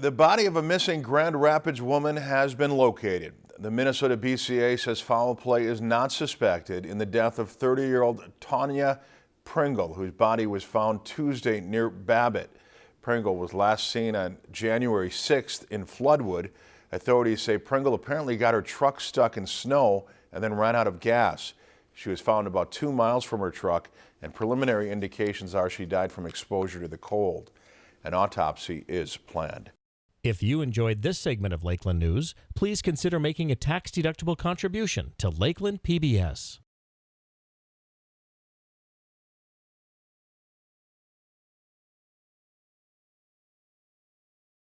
The body of a missing Grand Rapids woman has been located. The Minnesota BCA says foul play is not suspected in the death of 30-year-old Tanya Pringle, whose body was found Tuesday near Babbitt. Pringle was last seen on January 6th in Floodwood. Authorities say Pringle apparently got her truck stuck in snow and then ran out of gas. She was found about two miles from her truck and preliminary indications are she died from exposure to the cold. An autopsy is planned. If you enjoyed this segment of Lakeland News, please consider making a tax-deductible contribution to Lakeland PBS.